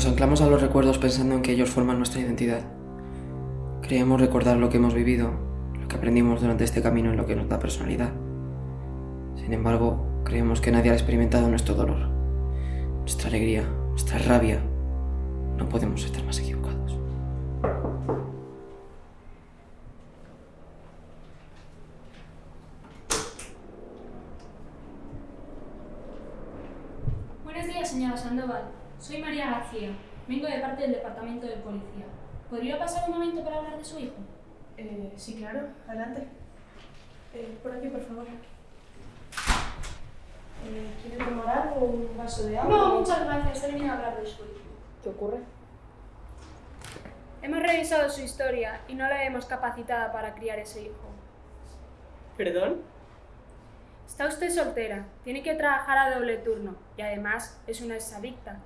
Nos anclamos a los recuerdos pensando en que ellos forman nuestra identidad. Creemos recordar lo que hemos vivido, lo que aprendimos durante este camino en lo que nos da personalidad. Sin embargo, creemos que nadie ha experimentado nuestro dolor, nuestra alegría, nuestra rabia. No podemos estar más equivocados. ¿Podría pasar un momento para hablar de su hijo? Eh, sí, claro. Adelante. Eh, por aquí, por favor. Eh, ¿Quiere tomar algo? ¿Un vaso de agua? No, muchas gracias. He venido a hablar de su hijo. ¿Qué ocurre? Hemos revisado su historia y no la hemos capacitada para criar ese hijo. ¿Perdón? Está usted soltera, tiene que trabajar a doble turno y además es una exadicta.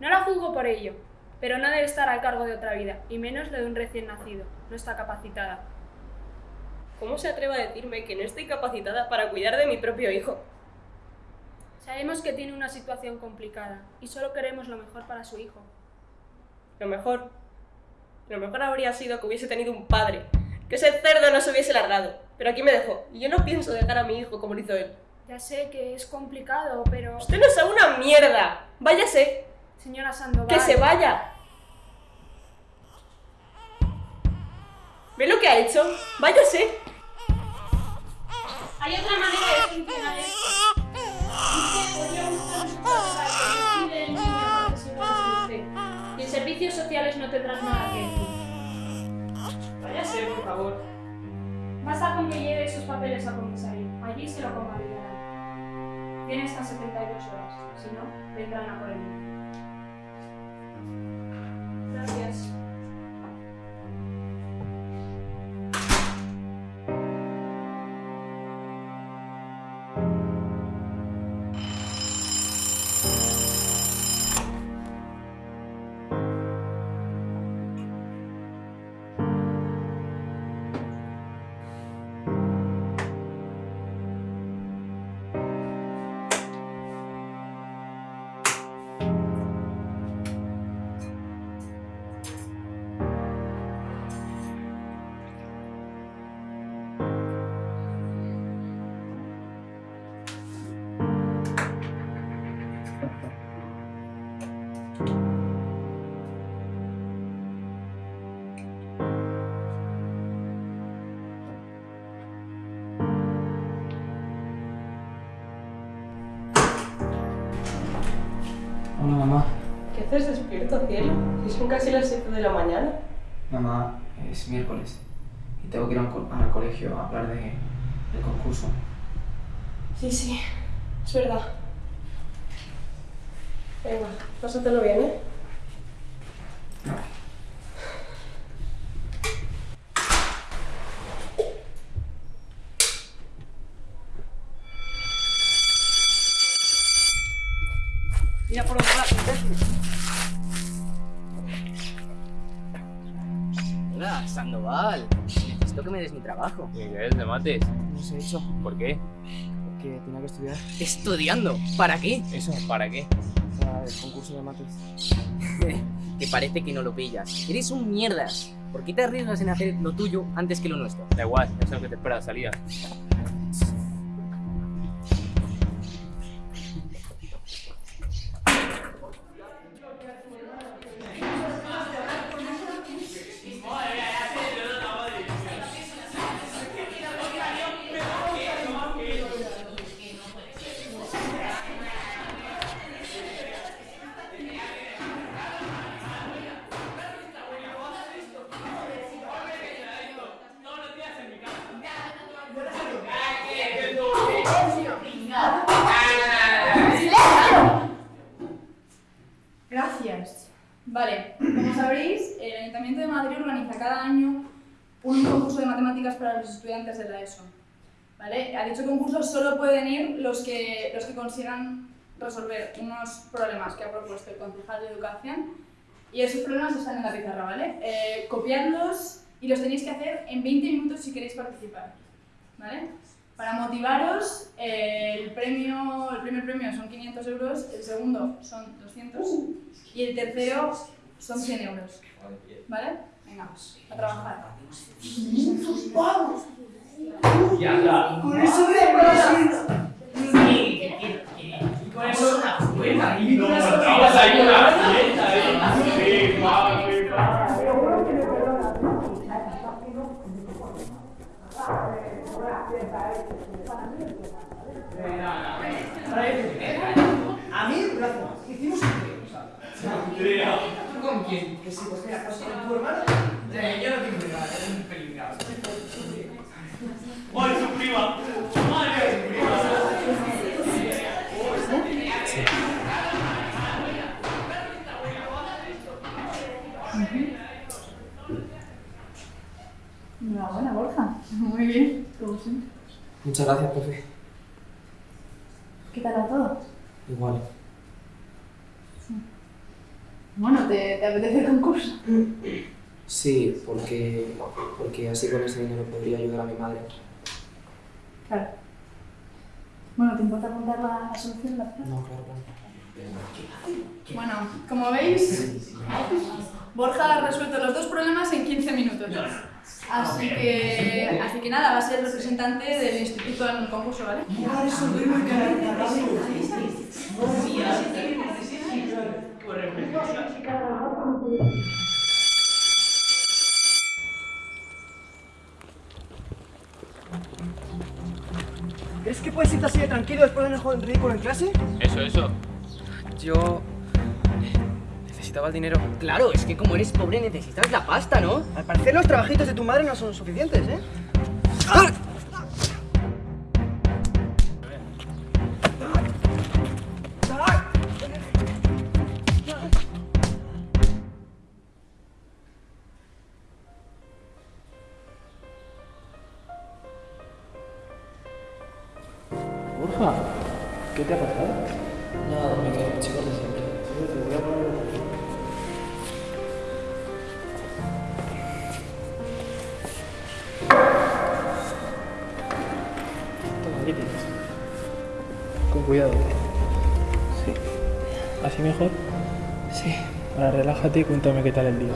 No la juzgo por ello, pero no debe estar al cargo de otra vida, y menos de un recién nacido. No está capacitada. ¿Cómo se atreve a decirme que no estoy capacitada para cuidar de mi propio hijo? Sabemos que tiene una situación complicada y solo queremos lo mejor para su hijo. Lo mejor. Lo mejor habría sido que hubiese tenido un padre. Que ese cerdo no se hubiese largado. Pero aquí me dejó. Y yo no pienso dejar a mi hijo como lo hizo él. Ya sé que es complicado, pero... Usted no sabe una mierda. Váyase. Señora Sandoval... Que se vaya. ¿Ve lo que ha hecho? Váyase. Hay otra manera de solucionar esto. Buscar el niño usted. Y en servicios sociales no tendrás nada que decir. Váyase, por favor. Basta con que lleve sus papeles al comisario. Allí se lo convalidarán. Tiene hasta 72 horas. Si no, vendrán a por el niño. Gracias. Despierto, cielo? Si son casi las 7 de la mañana. Mamá, es miércoles y tengo que ir al co- al colegio a hablar de, del concurso. Sí, sí. Es verdad. Venga, pásatelo bien, ¿eh? Hecho ¿Por qué? porque tenía que estudiar ¿Estudiando? ¿Para qué? ¿Eso? ¿Para qué? para el concurso de mates. Que parece que no lo pillas. Eres un mierdas. ¿Por qué te arriesgas en hacer lo tuyo antes que lo nuestro? Da igual, ya sé lo que te espera salida. Consigan resolver unos problemas que ha propuesto el concejal de Educación y esos problemas están en la pizarra, ¿vale? Eh, copiadlos y los tenéis que hacer en 20 minutos si queréis participar, ¿vale? Para motivaros, eh, el, premio, el primer premio son 500 euros, el segundo son 200 y el tercero son 100 euros. ¿Vale? Venga, a trabajar. Con eso de que con eso una fuera y no. Sí. A mí, gracias. Hicimos un trío, ¿sabes? ¿Tú con quién? Que sí, pues con tu hermano. Yo no tengo nada, es un ¡Ay, su prima! ¡Ay, su prima! Muy bien, como siempre. Muchas gracias, profe. ¿Qué tal todo? Igual. Bueno, ¿te, te apetece el concurso? Sí, porque, porque así con ese dinero podría ayudar a mi madre. Claro. Bueno, ¿te importa contar la, la solución? La No, claro, claro. Bueno, como veis, Borja ha resuelto los dos problemas en 15 minutos. Así que, así que nada, va a ser representante del instituto en el concurso, ¿vale? ¿Crees que puedes irte así de tranquilo después de un ridículo en clase? Eso, eso. Yo... Necesitaba el dinero. Claro, es que como eres pobre necesitas la pasta, ¿no? Al parecer los trabajitos de tu madre no son suficientes, ¿eh? Borja, relájate y cuéntame qué tal el día.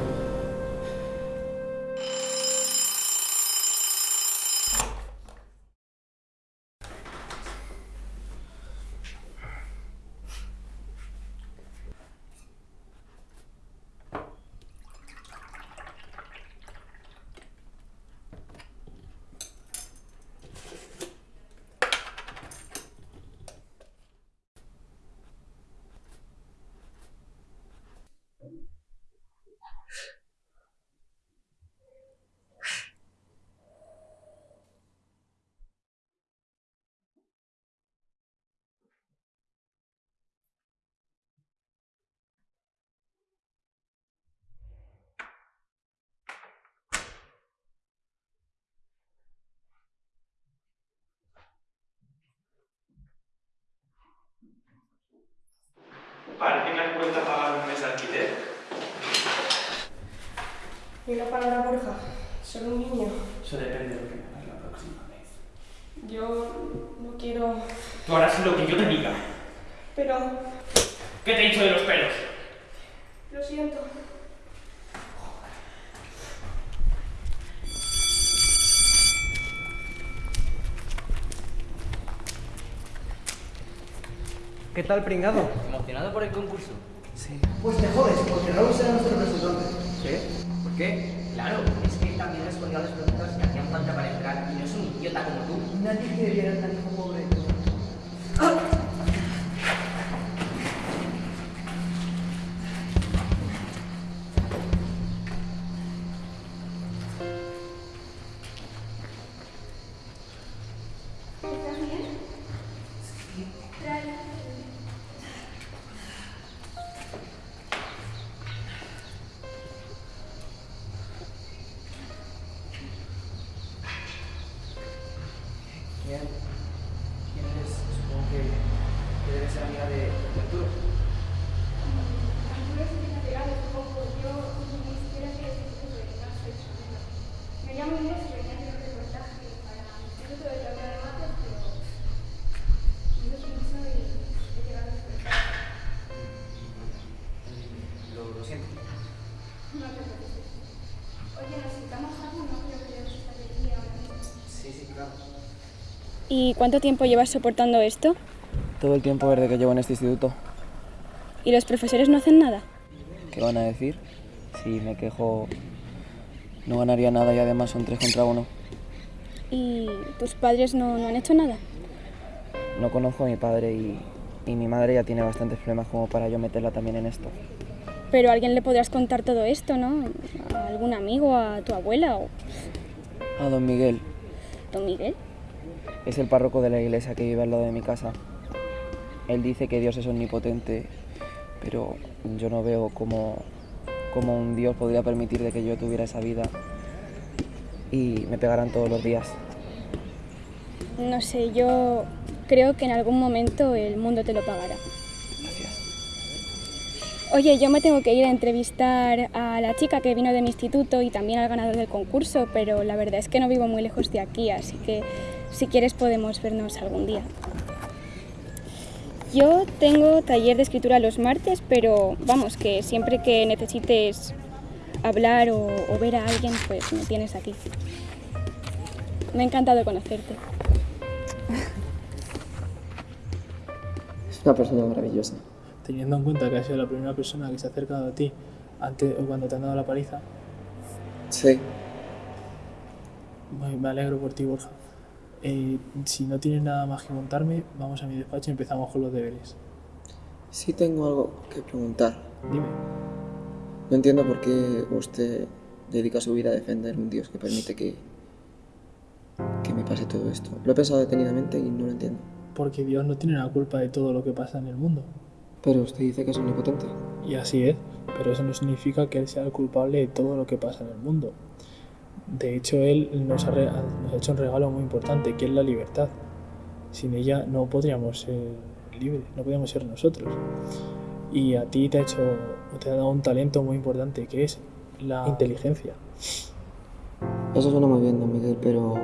Parece que has vuelto a pagar un mes de alquiler. Y una palabra, Borja. Solo un niño. Eso depende de lo que me hagas la próxima vez. Yo no quiero... Tú harás lo que yo te diga. Pero... ¿Qué te he dicho de los pelos? Lo siento. ¿Qué tal, pringado? ¿Emocionado por el concurso? Sí. Pues te jodes, porque Raúl será nuestro representante. ¿Qué? ¿Por qué? Claro, es que él también respondió a las preguntas que hacían falta para entrar y no es un idiota como tú. Nadie quiere ver a tan hijo pobre. ser amiga de, de Arturo? Es que me pegado un poco. Yo ni siquiera sé si es de no soy su amiga. Me llamo Inés y venía a hacer un reportaje para el Instituto de Teoría de Mates, pero me lo pienso y he llegado a. Lo, siento. No te preocupes. Oye, ¿necesitamos algo? No creo que debemos estar aquí ahora mismo. Sí, sí, claro. ¿Y cuánto tiempo llevas soportando esto? Todo el tiempo desde que llevo en este instituto. ¿Y los profesores no hacen nada? ¿Qué van a decir? Si me quejo, no ganaría nada y además son tres contra uno. ¿Y tus padres no, no han hecho nada? No conozco a mi padre y, y mi madre ya tiene bastantes problemas como para yo meterla también en esto. Pero a alguien le podrás contar todo esto, ¿no? ¿A algún amigo, a tu abuela o A don Miguel, don Miguel? es el párroco de la iglesia que vive al lado de mi casa. Él dice que Dios es omnipotente, pero yo no veo cómo, cómo un Dios podría permitir de que yo tuviera esa vida y me pegaran todos los días. No sé, yo creo que en algún momento el mundo te lo pagará. Oye, yo me tengo que ir a entrevistar a la chica que vino de mi instituto y también al ganador del concurso, pero la verdad es que no vivo muy lejos de aquí, así que si quieres podemos vernos algún día. Yo tengo taller de escritura los martes, pero vamos, que siempre que necesites hablar o, o ver a alguien, pues me tienes aquí. Me ha encantado conocerte. Es una persona maravillosa. Teniendo en cuenta que has sido la primera persona que se ha acercado a ti antes o cuando te han dado la paliza, Sí. muy- me alegro por ti, Borja. Eh, si no tienes nada más que contarme, vamos a mi despacho y empezamos con los deberes. Sí tengo algo que preguntar. Dime. No entiendo por qué usted dedica su vida a defender un Dios que permite que, que me pase todo esto. Lo he pensado detenidamente y no lo entiendo. Porque Dios no tiene la culpa de todo lo que pasa en el mundo. Pero usted dice que es omnipotente. Y así es, pero eso no significa que Él sea el culpable de todo lo que pasa en el mundo. De hecho, Él nos ha, re- nos ha hecho un regalo muy importante, que es la libertad. Sin ella no podríamos ser libres, no podríamos ser nosotros. Y a ti te ha hecho, te ha dado un talento muy importante, que es la inteligencia. Eso suena muy bien, don Miguel, pero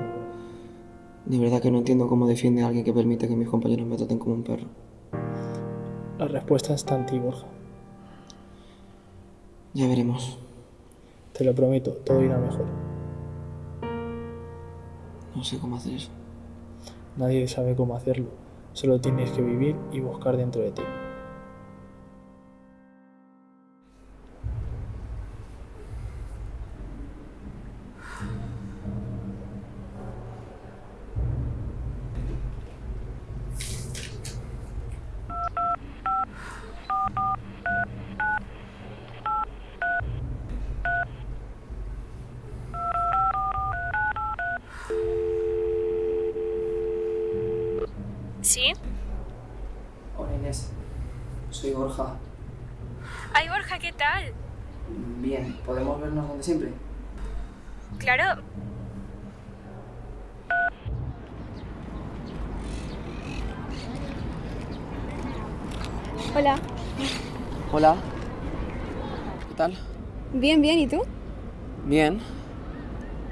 de verdad que no entiendo cómo defiende a alguien que permite que mis compañeros me traten como un perro. La respuesta está en ti, Borja. Ya veremos. Te lo prometo, todo irá mejor. No sé cómo hacer eso. Nadie sabe cómo hacerlo. Solo tienes que vivir y buscar dentro de ti. ¿Sí? Hola Inés, soy Borja. Ay, Borja, ¿qué tal? Bien, ¿podemos vernos donde siempre? Claro. Hola. Hola. ¿Qué tal? Bien, ¿y tú? Bien.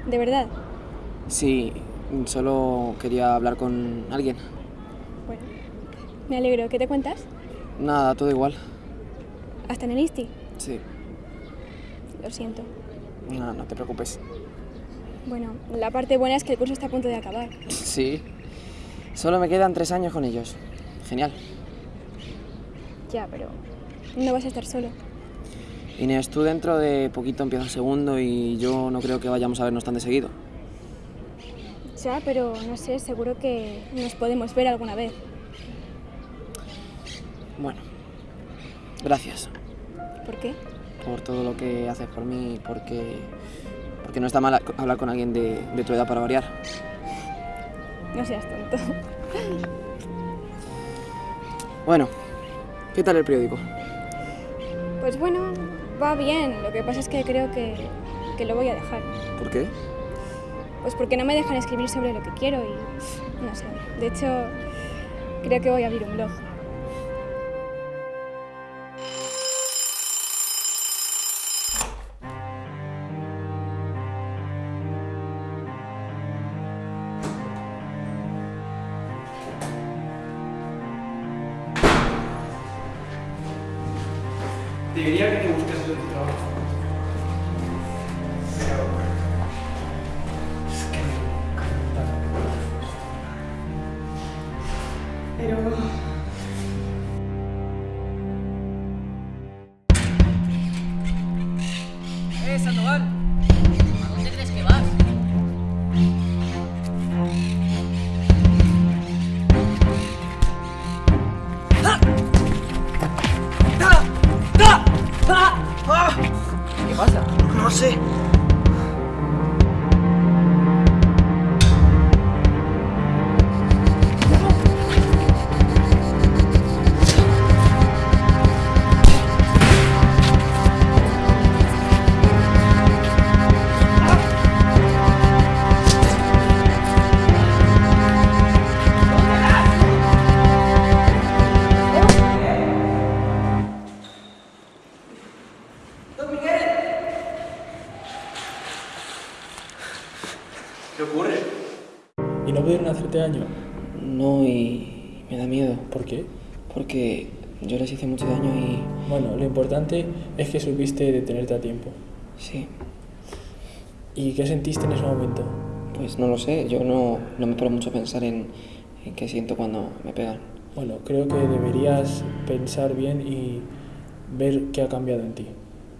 De verdad. Sí, solo quería hablar con alguien. Bueno, me alegro. ¿Qué te cuentas? Nada, todo igual. ¿Hasta en el Insti? Sí, Lo siento. no, no te preocupes. Bueno, la parte buena es que el curso está a punto de acabar. Sí. Solo me quedan tres años con ellos. Genial. Ya, pero no vas a estar solo. Inés, tú dentro de poquito empiezas segundo y yo no creo que vayamos a vernos tan de seguido. Ya, pero no sé, seguro que nos podemos ver alguna vez. Bueno, gracias ¿Por qué? por todo lo que haces por mí, porque, porque no está mal hablar con alguien de, de tu edad para variar. No seas tonto. Bueno, ¿qué tal el periódico? Pues bueno, va bien. Lo que pasa es que creo que, que lo voy a dejar. ¿Por qué? Pues porque no me dejan escribir sobre lo que quiero y no sé. De hecho, creo que voy a abrir un blog. ¡Eh, Sandoval! Bueno, lo importante es que supiste detenerte a tiempo. Sí. ¿Y qué sentiste en ese momento? Pues no lo sé, yo no, no me paro mucho a pensar en, en qué siento cuando me pegan. Bueno, creo que deberías pensar bien y ver qué ha cambiado en ti.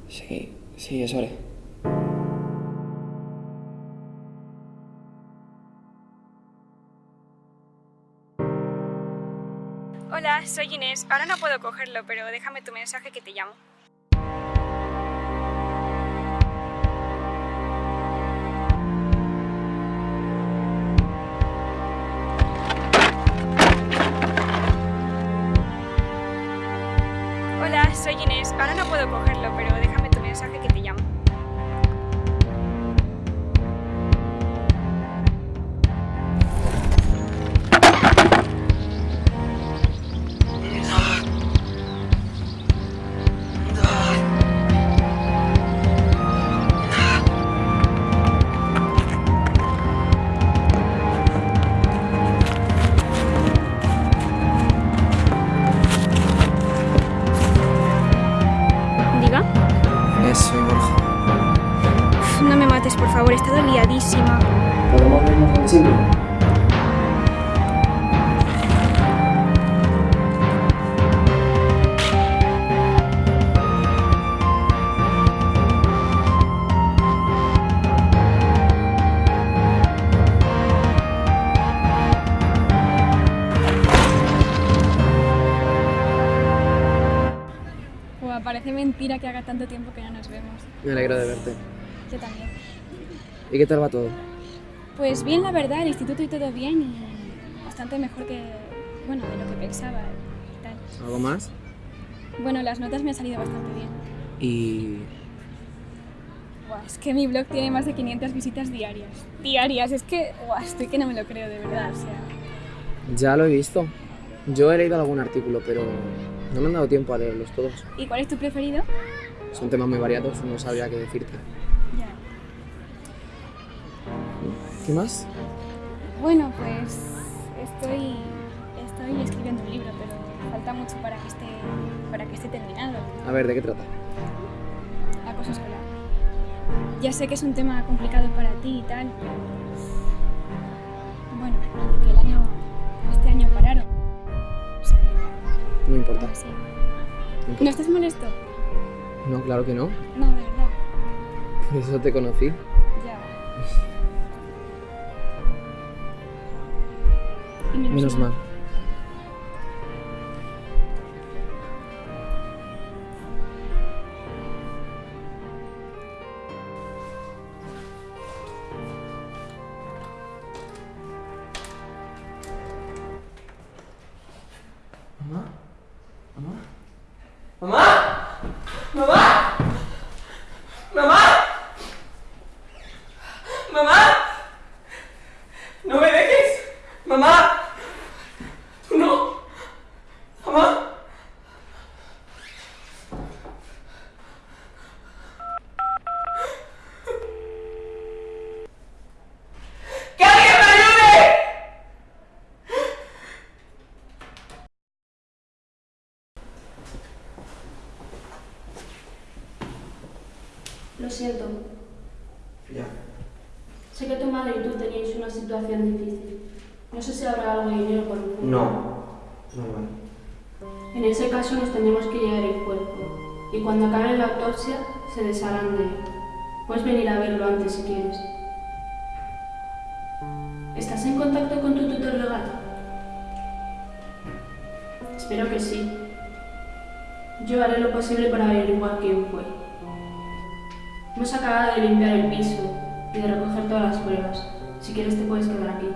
Sí, sí, eso haré. Hola, soy Inés. Ahora no puedo cogerlo, pero déjame tu mensaje que te llamo. Hola, soy Inés. Ahora no puedo cogerlo, pero mentira que haga tanto tiempo que no nos vemos. Me alegro de verte. Yo también. ¿Y qué tal va todo? Pues bien, la verdad, el instituto y todo bien y bastante mejor que, bueno, de lo que pensaba y tal. ¿Algo más? Bueno, las notas me han salido bastante bien. Y... Buah, es que mi blog tiene más de 500 visitas diarias. Diarias, es que, buah, estoy que no me lo creo de verdad, o sea... Ya lo he visto. Yo he leído algún artículo, pero no me han dado tiempo a leerlos todos. ¿Y cuál es tu preferido? Son temas muy variados, no sabría qué decirte. Ya. ¿Qué más? Bueno, pues estoy, estoy escribiendo un libro, pero falta mucho para que esté, para que esté terminado. A ver, ¿de qué trata? Acoso escolar. Ya sé que es un tema complicado para ti y tal, pero... No importa. No importa. ¿No estás molesto? No, claro que no. No, de verdad. Por eso te conocí. Ya. Menos, Menos mal. Siento. Ya. Sé que tu madre y tú teníais una situación difícil. No sé si habrá algo de dinero por fondo. No. No vale. En ese caso nos tendremos que llevar el cuerpo. Y cuando acabe la autopsia, se desharán de él. Puedes venir a verlo antes si quieres. ¿Estás en contacto con tu tutor legal? Espero que sí. Yo haré lo posible para averiguar quién fue. Hemos acabado de limpiar el piso y de recoger todas las pruebas. Si quieres te puedes quedar aquí.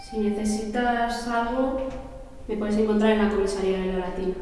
Si necesitas algo, me puedes encontrar en la comisaría de la Latina.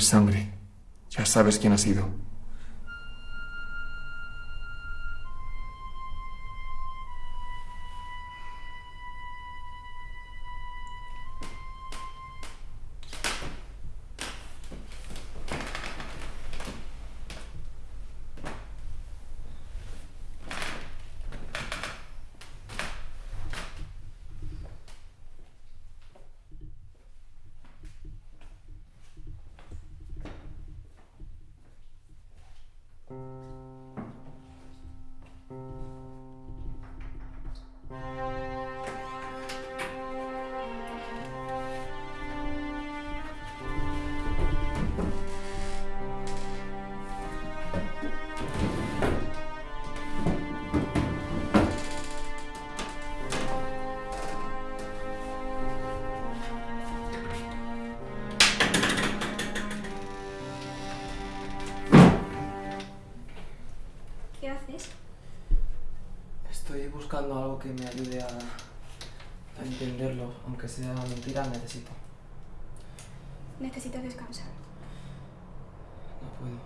Sangre. Ya sabes quién ha sido. Algo que me ayude a, a entenderlo, aunque sea mentira, necesito. Necesitas descansar. No puedo.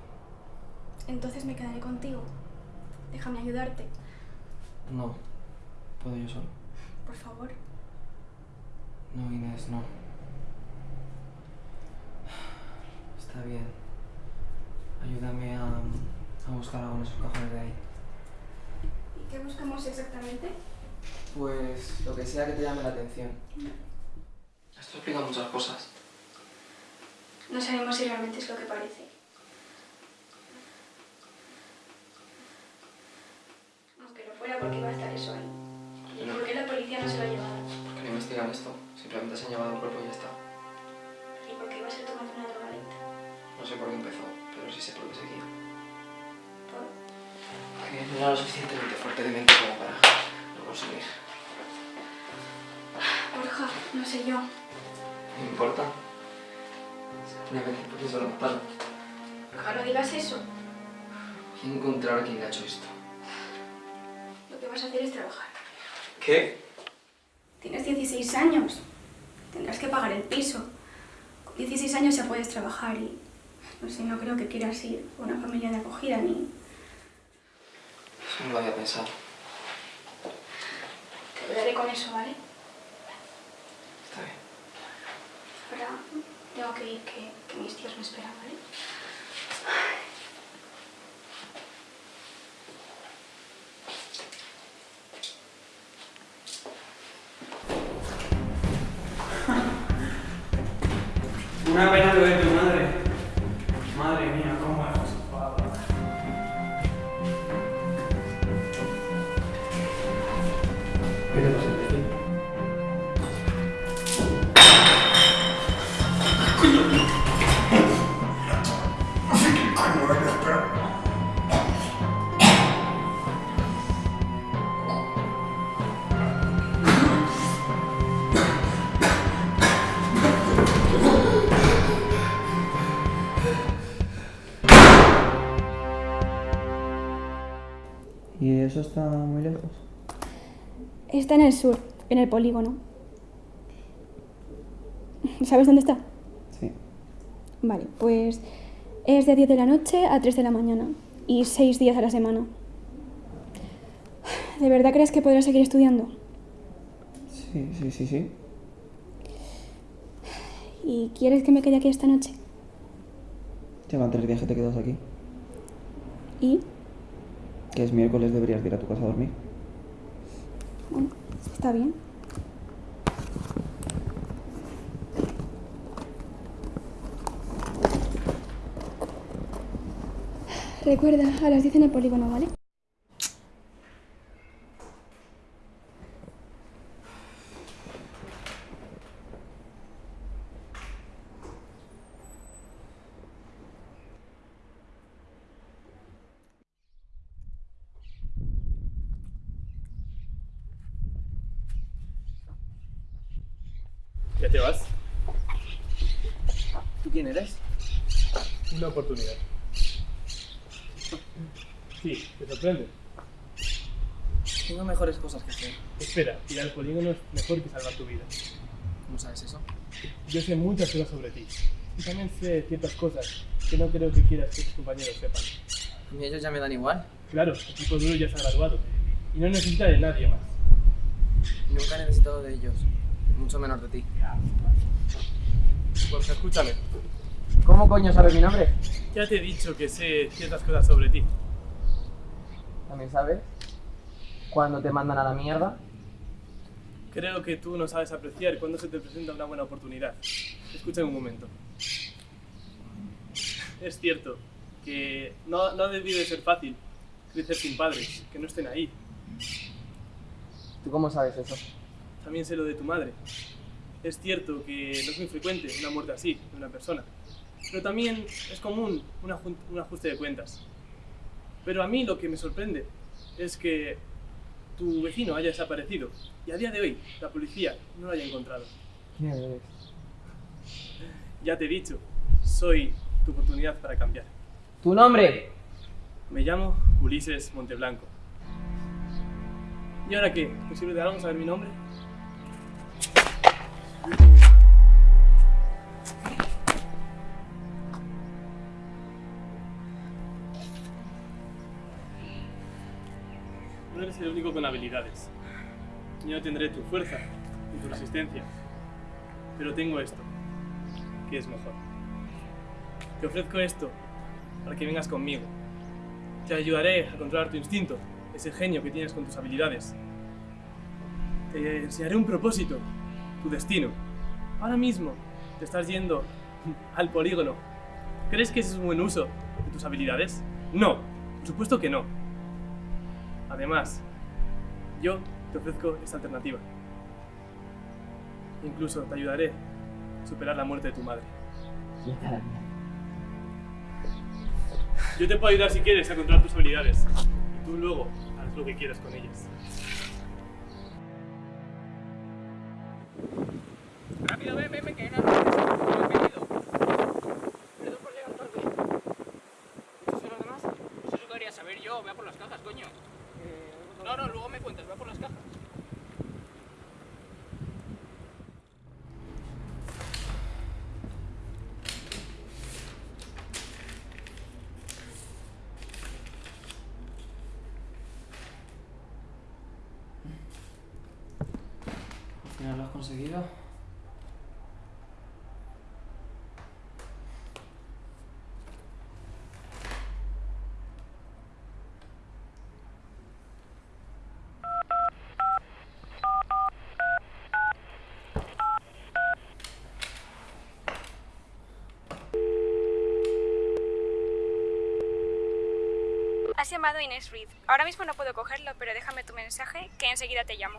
Entonces me quedaré contigo. Déjame ayudarte. No. Puedo yo solo. Por favor. No, Inés, no. Está bien. Ayúdame a, a buscar algo en esos cajones de ahí. ¿Y qué buscamos exactamente? Pues lo que sea que te llame la atención. Esto explica muchas cosas. No sabemos si realmente es lo que parece. Aunque no fuera porque iba a estar eso ahí. ¿Y por qué la policía no se lo ha llevado? ¿Por qué no investigan esto? Simplemente se han llevado el cuerpo y ya está. ¿Y por qué iba a ser tomando una drogadicta? No sé por qué empezó, pero sí sé por qué seguía. ¿Por? Que no era lo suficientemente fuerte de mente como para lo conseguir. No sé yo. No importa. Una vez por eso lo mataron. Borja, no digas eso. Voy a encontrar a quien le ha hecho esto. Lo que vas a hacer es trabajar. ¿Qué? Tienes 16 años. Tendrás que pagar el piso. Con 16 años ya puedes trabajar y... No sé, no creo que quieras ir a una familia de acogida ni... Eso no lo había pensado. Te ayudaré con eso, ¿vale? Está bien. Ahora tengo que ir, que, que mis tíos me esperan, ¿vale? Una pena eso está muy lejos? Está en el sur, en el polígono. ¿Sabes dónde está? Sí. Vale, pues es de 10 de la noche a 3 de la mañana y 6 días a la semana. ¿De verdad crees que podrás seguir estudiando? Sí, sí, sí, sí. ¿Y quieres que me quede aquí esta noche? Llevan tres días que te quedas aquí. ¿Y? Que es miércoles, deberías de ir a tu casa a dormir. Bueno, está bien. Recuerda, a las 10 en el polígono, ¿vale? ¿Ya te vas? ¿Tú quién eres? Una oportunidad. Sí, ¿te sorprende? Tengo mejores cosas que hacer. Espera, ir al polígono es mejor que salvar tu vida. ¿Cómo sabes eso? Yo sé muchas cosas sobre ti. Y también sé ciertas cosas que no creo que quieras que tus compañeros sepan. Y ellos ya me dan igual. Claro, el tipo duro ya se ha graduado y no necesita de nadie más. Nunca he necesitado de ellos, mucho menos de ti. Pues escúchame, ¿Cómo coño sabes mi nombre? ya te he dicho que sé ciertas cosas sobre ti. ¿También sabes? Cuando te mandan a la mierda. Creo que tú no sabes apreciar cuando se te presenta una buena oportunidad. Escúchame un momento. Es cierto que no, no ha debido de ser fácil crecer sin padres, que no estén ahí. ¿Tú cómo sabes eso? También sé lo de tu madre. Es cierto que no es muy frecuente una muerte así de una persona, pero también es común un ajuste de cuentas. Pero a mí lo que me sorprende es que tu vecino haya desaparecido y a día de hoy la policía no lo haya encontrado. ¿Quién eres? Ya te he dicho, soy tu oportunidad para cambiar. ¿Tu nombre? Me llamo Ulises Monteblanco. ¿Y ahora qué? ¿Te sirve de algo saber mi nombre? No eres el único con habilidades. Yo no tendré tu fuerza ni tu resistencia. Pero tengo esto, que es mejor. Te ofrezco esto para que vengas conmigo. Te ayudaré a controlar tu instinto, ese genio que tienes con tus habilidades. Te enseñaré un propósito, tu destino. Ahora mismo te estás yendo al polígono. ¿Crees que ese es un buen uso de tus habilidades? No, por supuesto que no. Además, yo te ofrezco esta alternativa. Incluso te ayudaré a superar la muerte de tu madre. Yo te puedo ayudar si quieres a controlar tus habilidades. Y tú luego haz lo que quieras con ellas. Rápido, ven, ven, ven, que no no he pedido. Perdón por llegar tarde. ¿Estos son los demás? Pues eso quería saber yo, ve a por las cajas, coño. No, no, luego me cuentas, ve a por las cajas. Final lo has conseguido. Has llamado a Inés Reed. Ahora mismo no puedo cogerlo, pero déjame tu mensaje que enseguida te llamo.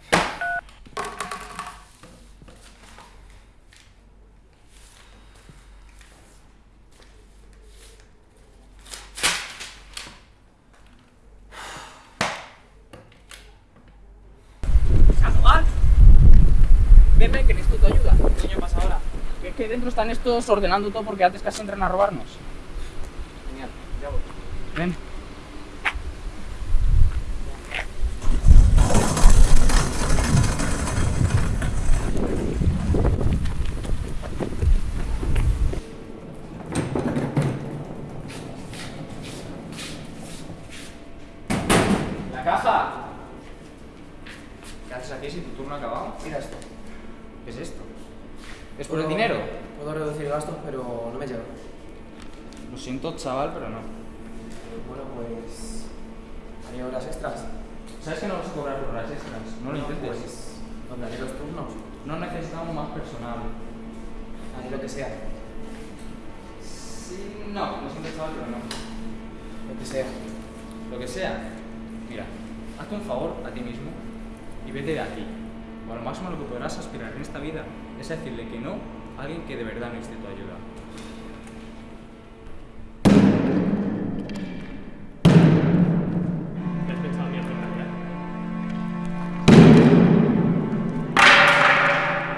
Ven, que necesito tu ayuda. ¿Qué coño pasa ahora? Es que dentro están estos ordenando todo porque antes casi entran a robarnos. Genial, ya voy. Ven. ¡La caja! ¿Qué haces aquí si tu turno ha acabado? Mira esto. ¿Qué es esto? ¿Es por el dinero? Puedo reducir gastos, pero no me llega. Lo siento, chaval, pero no. Bueno, pues. ¿Hay horas extras? ¿Sabes que no vas a cobrar por horas extras? No lo intentes. Pues. ¿Dónde haré los turnos? No necesitamos más personal. Haré lo que sea. Sí, no, lo siento, chaval, pero no. Lo que sea. Lo que sea. Mira, hazte un favor a ti mismo y vete de aquí. O a lo máximo lo que podrás aspirar en esta vida es a decirle que no a alguien que de verdad necesite tu ayuda.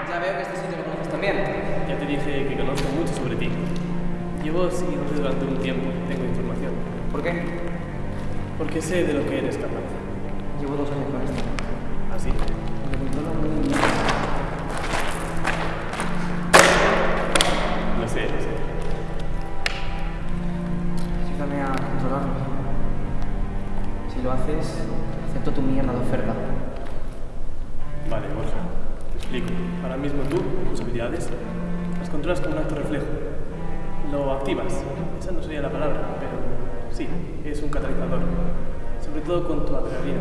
Ya veo que este sitio lo conoces también. Ya te dije que conozco mucho sobre ti. Llevo siguiéndote durante un tiempo, tengo información. ¿Por qué? Porque sé de lo que eres la palabra, pero sí, es un catalizador. Sobre todo con tu adrenalina.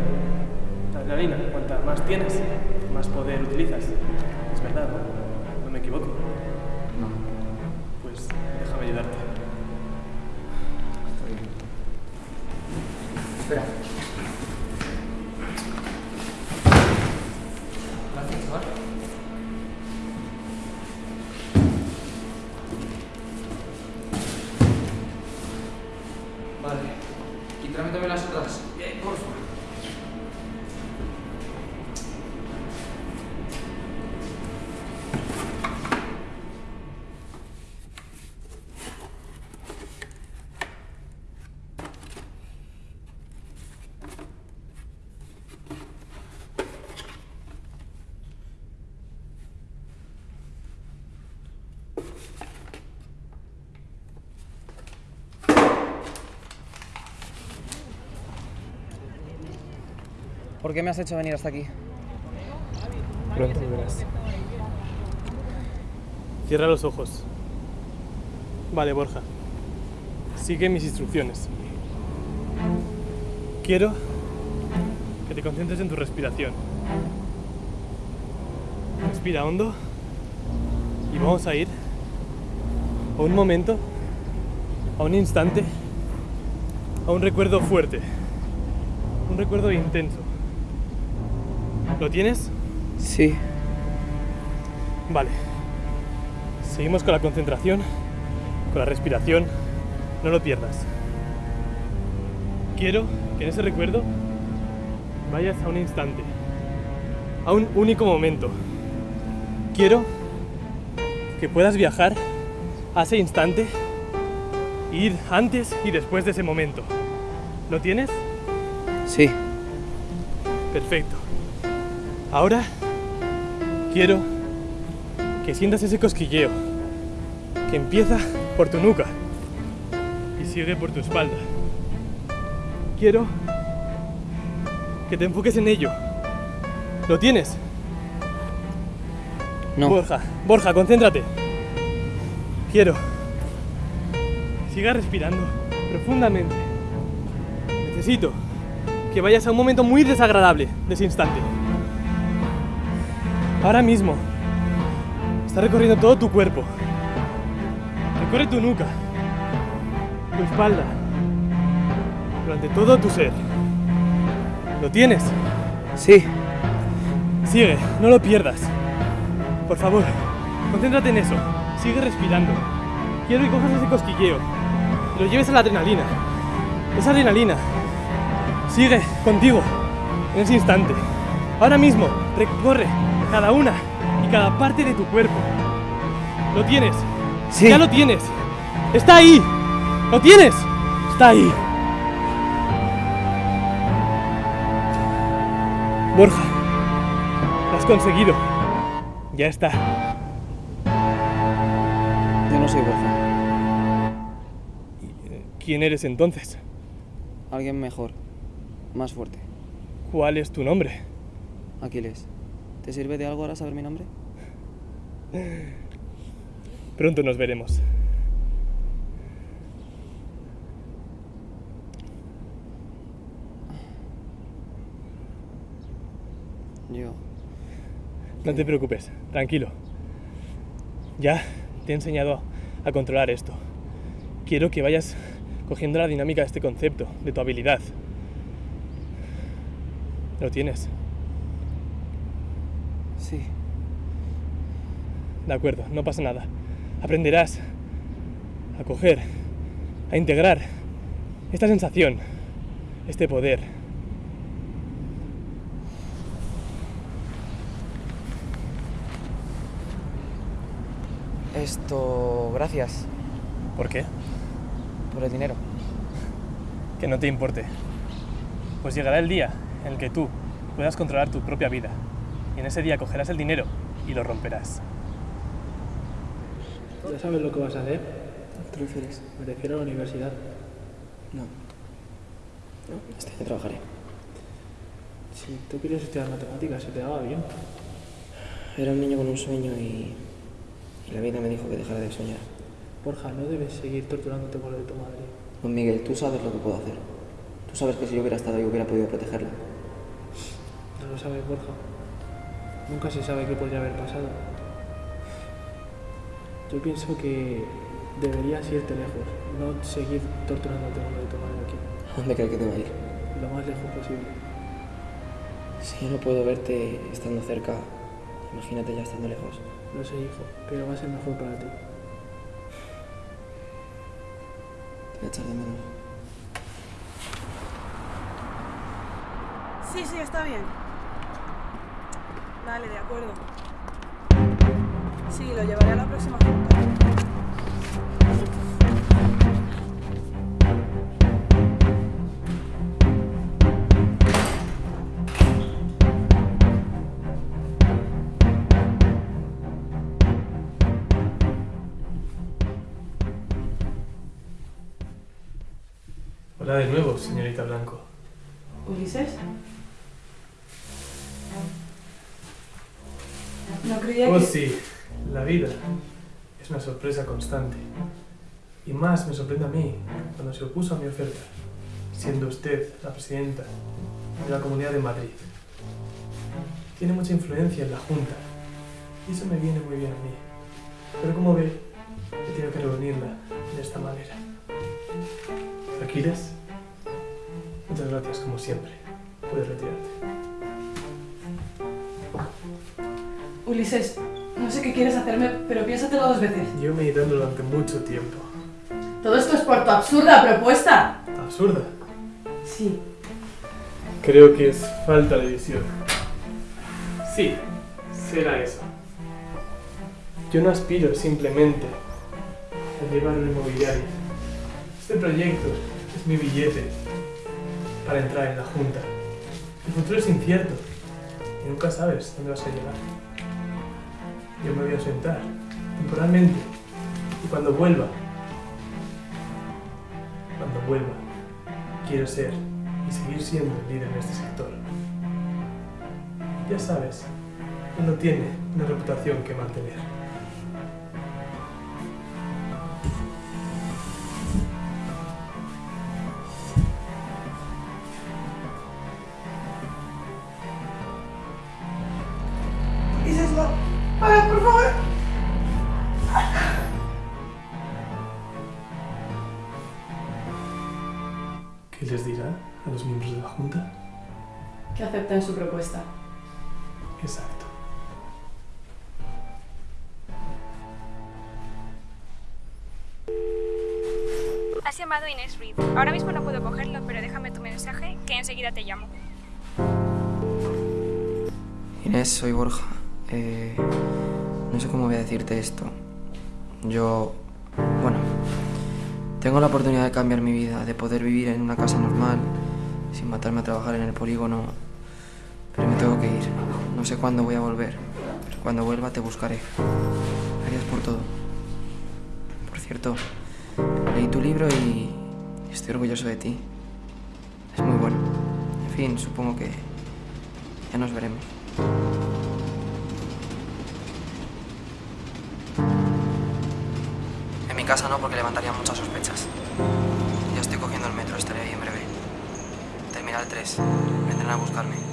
La adrenalina, cuanta más tienes, más poder utilizas. Es verdad, ¿no? ¿Por qué me has hecho venir hasta aquí? Pronto. Cierra los ojos. Vale, Borja. Sigue mis instrucciones. Quiero que te concentres en tu respiración. Respira hondo y vamos a ir a un momento, a un instante, a un recuerdo fuerte, un recuerdo intenso. ¿Lo tienes? Sí. Vale. Seguimos con la concentración, con la respiración. No lo pierdas. Quiero que en ese recuerdo vayas a un instante, a un único momento. Quiero que puedas viajar a ese instante e ir antes y después de ese momento. ¿Lo tienes? Sí. Perfecto. Ahora quiero que sientas ese cosquilleo que empieza por tu nuca y sigue por tu espalda. Quiero que te enfoques en ello. ¿Lo tienes? No. Borja, Borja, concéntrate. Quiero. Siga respirando profundamente. Necesito que vayas a un momento muy desagradable de ese instante. Ahora mismo. Está recorriendo todo tu cuerpo. Recorre tu nuca, tu espalda, durante todo tu ser. ¿Lo tienes? Sí. Sigue, no lo pierdas. Por favor, concéntrate en eso. Sigue respirando. Quiero que cojas ese cosquilleo y lo lleves a la adrenalina. Esa adrenalina sigue contigo en ese instante. Ahora mismo, recorre cada una y cada parte de tu cuerpo. ¿Lo tienes? Sí. Ya lo tienes. Está ahí. ¿Lo tienes? Está ahí. Borja, lo has conseguido. Ya está. Yo no soy Borja. ¿Quién eres entonces? Alguien mejor. Más fuerte. ¿Cuál es tu nombre? Aquiles. ¿Te sirve de algo ahora saber mi nombre? Pronto nos veremos. Yo. No te preocupes, tranquilo. Ya te he enseñado a controlar esto. Quiero que vayas cogiendo la dinámica de este concepto, de tu habilidad. ¿Lo tienes? Sí. De acuerdo, no pasa nada. Aprenderás a coger, a integrar esta sensación, este poder. Esto... Gracias. ¿Por qué? Por el dinero. Que no te importe. Pues llegará el día en el que tú puedas controlar tu propia vida. Y en ese día cogerás el dinero y lo romperás. ¿Ya sabes lo que vas a hacer? ¿Te refieres? Me refiero a la universidad. No. No, este año trabajaré. Si tú querías estudiar matemáticas, se te daba bien. Era un niño con un sueño y, y la vida me dijo que dejara de soñar. Borja, no debes seguir torturándote por lo de tu madre. Don Miguel, tú sabes lo que puedo hacer. Tú sabes que si yo hubiera estado ahí hubiera podido protegerla. No lo sabes, Borja. Nunca se sabe qué podría haber pasado. Yo pienso que deberías irte lejos, no seguir torturándote de tu madre aquí. ¿A dónde crees que te va a ir? Lo más lejos posible. Si yo no puedo verte estando cerca, imagínate ya estando lejos. No sé, hijo, pero va a ser mejor para ti. Te voy a echar de menos. Sí, sí, está bien. Vale, de acuerdo. Sí, lo llevaré a la próxima junta. Hola de nuevo, señorita Blanco. Sorpresa constante. Y más me sorprende a mí cuando se opuso a mi oferta, siendo usted la presidenta de la Comunidad de Madrid. Tiene mucha influencia en la Junta y eso me viene muy bien a mí. Pero como ve, he tenido que reunirla de esta manera. Aquiles, muchas gracias como siempre. Puedes retirarte. Ulises, no sé qué quieres hacerme, pero piénsatelo dos veces. Llevo meditando durante mucho tiempo. Todo esto es por tu absurda propuesta. ¿Absurda? Sí. Creo que es falta de visión. Sí, será eso. Yo no aspiro simplemente a llevar una inmobiliaria. Este proyecto es mi billete para entrar en la Junta. El futuro es incierto y nunca sabes dónde vas a llegar. Yo me voy a sentar temporalmente y cuando vuelva, cuando vuelva, quiero ser y seguir siendo el líder en este sector. Ya sabes, uno tiene una reputación que mantener. Inés Reed. Ahora mismo no puedo cogerlo, pero déjame tu mensaje que enseguida te llamo. Inés, soy Borja. Eh, no sé cómo voy a decirte esto. Yo, bueno, tengo la oportunidad de cambiar mi vida, de poder vivir en una casa normal, sin matarme a trabajar en el polígono, pero me tengo que ir. No sé cuándo voy a volver, pero cuando vuelva te buscaré. Gracias por todo. Por cierto, leí tu libro y estoy orgulloso de ti. Es muy bueno. En fin, supongo que ya nos veremos. En mi casa no, porque levantaría muchas sospechas. Ya estoy cogiendo el metro, estaré ahí en breve. Terminal 3. Vendrán a buscarme.